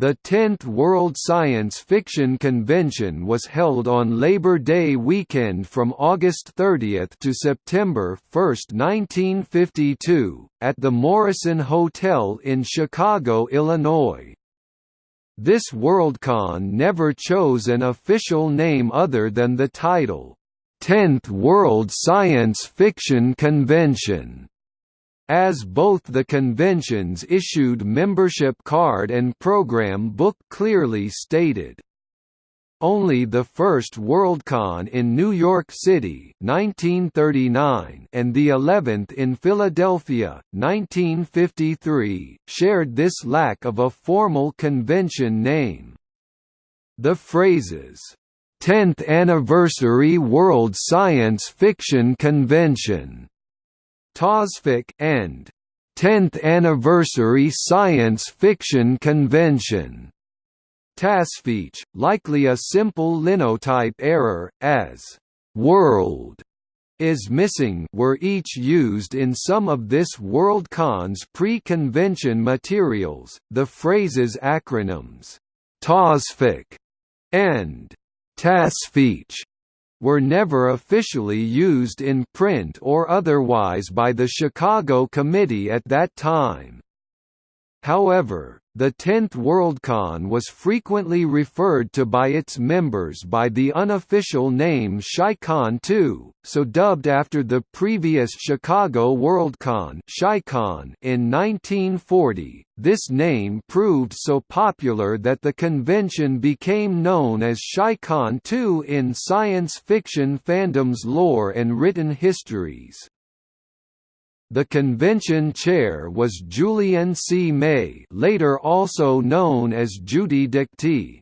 The 10th World Science Fiction Convention was held on Labor Day weekend from August 30 to September 1, 1952, at the Morrison Hotel in Chicago, Illinois. This Worldcon never chose an official name other than the title, 10th World Science Fiction Convention as both the convention's issued membership card and program book clearly stated. Only the first Worldcon in New York City 1939 and the 11th in Philadelphia 1953 shared this lack of a formal convention name. The phrases, 10th Anniversary World Science Fiction Convention TASFIC and 10th Anniversary Science Fiction Convention. TASFIC, likely a simple linotype error, as world is missing were each used in some of this Worldcon's pre-convention materials. The phrases acronyms TASFIC and TASFIC were never officially used in print or otherwise by the Chicago Committee at that time. However, the 10th Worldcon was frequently referred to by its members by the unofficial name ChiCon 2, so dubbed after the previous Chicago Worldcon in 1940. This name proved so popular that the convention became known as ChiCon 2 in science fiction fandom's lore and written histories. The convention chair was Julian C. May later also known as Judy Dikty.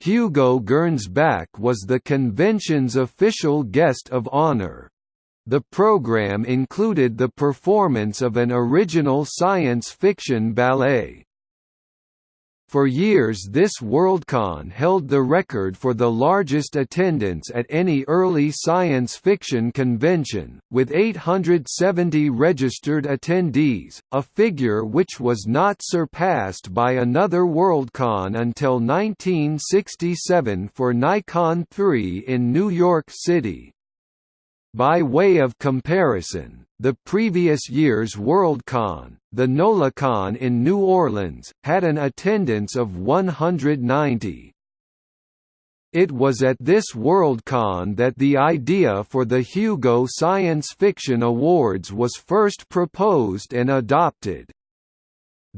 Hugo Gernsback was the convention's official guest of honor. The program included the performance of an original science fiction ballet. For years this Worldcon held the record for the largest attendance at any early science fiction convention, with 870 registered attendees, a figure which was not surpassed by another Worldcon until 1967 for NyCon 3 in New York City. By way of comparison, the previous year's Worldcon, the NOLACon in New Orleans, had an attendance of 190. It was at this Worldcon that the idea for the Hugo Science Fiction Awards was first proposed and adopted.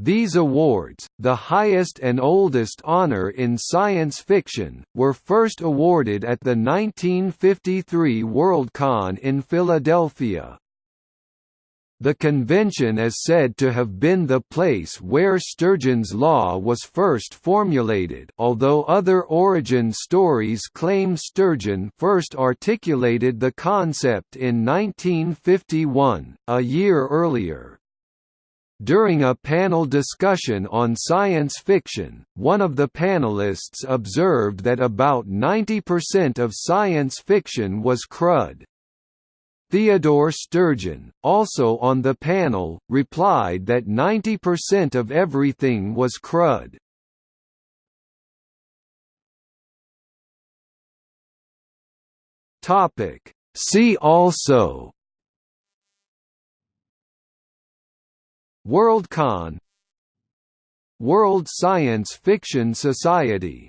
These awards, the highest and oldest honor in science fiction, were first awarded at the 1953 Worldcon in Philadelphia. The convention is said to have been the place where Sturgeon's law was first formulated although other origin stories claim Sturgeon first articulated the concept in 1951, a year earlier. During a panel discussion on science fiction, one of the panelists observed that about 90% of science fiction was crud. Theodore Sturgeon, also on the panel, replied that 90% of everything was crud. See also Worldcon World Science Fiction Society